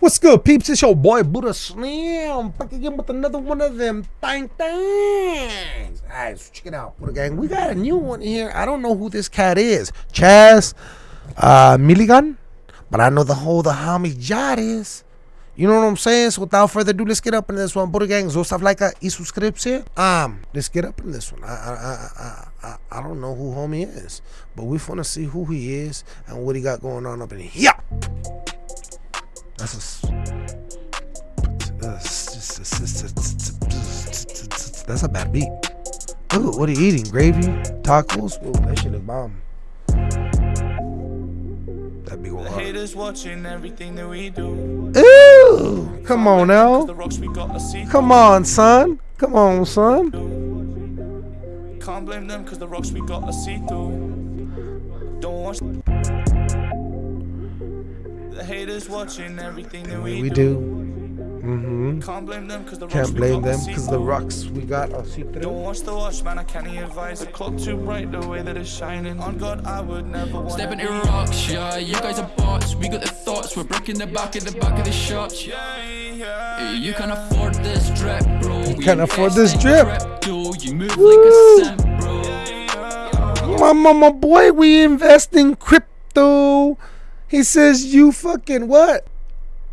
What's good, peeps? It's your boy Buddha Slim back again with another one of them thang things. Alright, so check it out, Buddha Gang. We got a new one here. I don't know who this cat is. Chaz uh, Milligan, but I know the whole the homie Jad is. You know what I'm saying? So without further ado, let's get up in this one. Buddha Gang, so stuff like a y subscription. Um, let's get up in this one. I I, I I I don't know who homie is, but we want to see who he is and what he got going on up in here. That's a. Bad beat. Ooh, what are you eating? Gravy? Tacos? Ooh, that shit is bomb. That big one. Haters watching everything that we do. Ooh, come on now. Come on, son. Come on, son. Can't blame them because the rocks we got are see through. Don't watch. The haters watching everything that we, We do. Mm-hmm. Can't blame them because the rocks Can't we blame got them are because the see-through. rocks we got are see Don't through. watch the watch, man. I can't advise. The clock too bright, the way that it's shining. On God, I would never want. Stepping in rocks, yeah. You guys are bots. We got the thoughts. We're breaking the back of the back of the shops. Yeah, yeah. You can afford this drip, bro. You can't afford this drip. Crypto. You move Woo. like a simp, bro. My mama boy, we invest in crypto. He says you fucking what?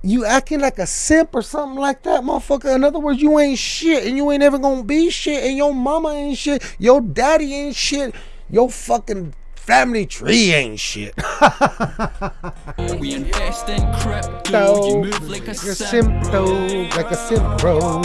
You acting like a simp or something like that, motherfucker. In other words, you ain't shit and you ain't ever gonna be shit and your mama ain't shit, your daddy ain't shit, your fucking family tree ain't shit. We invest in crypto. You move like a Like a simp, simp, bro. like a simp, bro.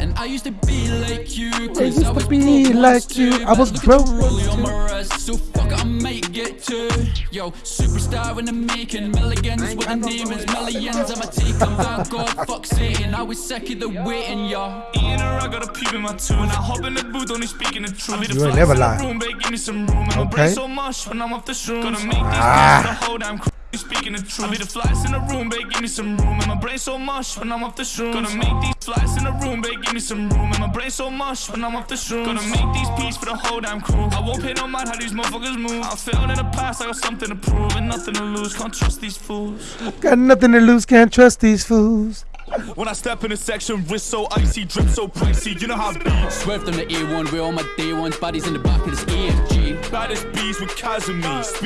And I used to be like you, cause I used to was be like you, I was broke the on my wrist, so fuck I might get two. Yo, superstar in the making, millions, what the name is, millions, I'ma take 'em back, God, fuck Satan, I was sick of the waiting, yo. Eating her, I got a peep in my tune. I hop in the booth, only speaking the truth. I be the You ain't never in the lie. Room, babe, give me some room. Okay. so much when I'm off the shrooms. Gonna make these Ah. the whole damn crew. Speaking the truth, I be the flies in the room, babe, give me some room. And my brain so much when I'm off the shrooms. Gonna make these flies in the room, babe, give me some room. And my brain so much when I'm off the shrooms. Gonna make these beats for the whole damn crew. I won't pay no mind how these motherfuckers move. I failed in the past, I got something to prove and nothing to lose. Can't trust these fools. Got nothing to lose, can't trust these fools. When I step in a section, wrist so icy, drip so pricey. You know how it be. Swerved on the A1 with all my day ones, bodies in the back of this AMG. Baddest bees with Casimir.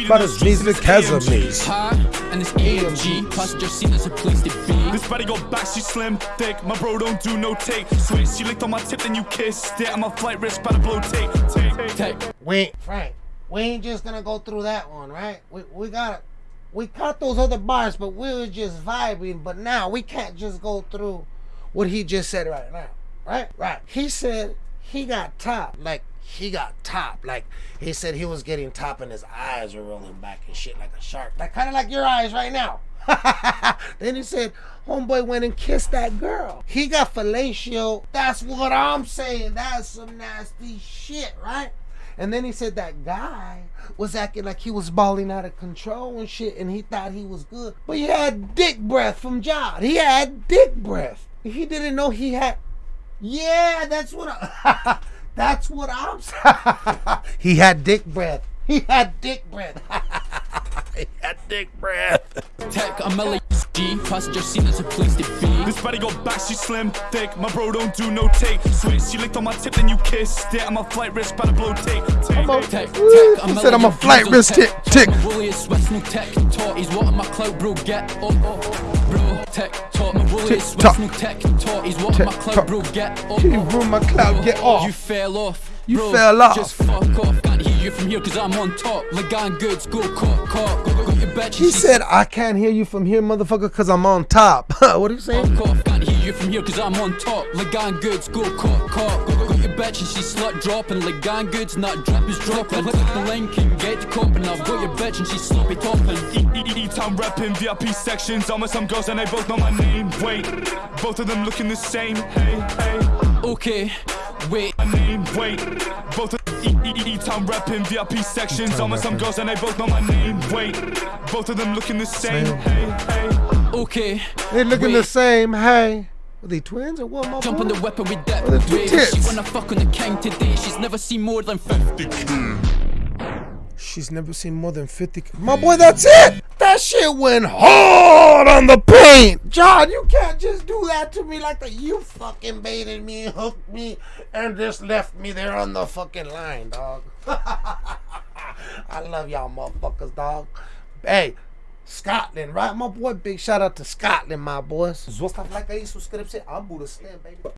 Baddest bees with in this AMG. Casimir. Huh? And this AMG, passenger seat as a place to be. This body go back, she slim, thick. My bro don't do no take. Switch, she licked on my tip, then you kissed it. I'm a flight risk, by the blow take. Take. Tech. We Frank, we ain't just gonna go through that one, right? We we got we caught those other bars, but we were just vibing. But now we can't just go through what he just said right now, right? Right. He said he got top, like he got top, like he said he was getting top, and his eyes were rolling back and shit like a shark, like kind of like your eyes right now. then he said, homeboy went and kissed that girl. He got fellatio. That's what I'm saying. That's some nasty shit, right? And then he said that guy was acting like he was balling out of control and shit, and he thought he was good. But he had dick breath from Jod. He had dick breath. He didn't know he had. Yeah, that's what. I, that's what I'm saying. he had dick breath. He had dick breath. he had dick breath. Tech, I'm G, passenger seat as a place to be. This body go back, she slim, thick. My bro don't do no take. Switch, she licked on my tip, then you kissed it. I'm a flight risk, by the blow take. Take. Tech, tech, I'm he said I'm a flight risk tick, tick. My woolly is sweats, no tech talk. He's what my clout, bro, get up, up. Bro, tech talk. My woolly is Tick-tock. sweats, no tech talk. He's what my Tick-tock. clout, bro, get oh, up, You up. ruined my clout, Bro, get off. You fell off. You bro, fell off. Just fuck off. Can't hear you from here cause I'm on top. Legan goods, go caught, caught. Go, go, go, your bitch. He said, I can't hear you from here, motherfucker, because I'm on top. what are you saying? Fuck off, can't hear you from here cause I'm on top. Legan goods, go caught, caught. Go, go, go, your bitch and she slut dropping. Legan goods, not drop is dropping. Click the link and get the cop and I've got your bitch and she's sloppy topping. E-town reppin' VIP sections. I'm with some girls and they both know my name. Wait, both of them looking the same. Hey, hey. Okay, wait. My name, wait. Both of them E-Town reppin' VIP sections. I'm with some girls and they both know my name. Wait, both of them looking the same. Hey, hey. Okay. They looking the wait. same. Hey. Are they twins or what, my Jump boy? on the weapon with that Oh, the two wave. tits. She wanna fuck on the king today. She's never seen more than 50. She's never seen more than 50. My boy, that's it. That shit went hard on the paint. John, you can't just do that to me like that. You fucking baited me, hooked me, and just left me there on the fucking line, dog. I love y'all motherfuckers, dog. Hey, Scotland, right? My boy, big shout out to Scotland, my boys. Zostaw lajka i subskrypcję, a Buddha Slim, baby.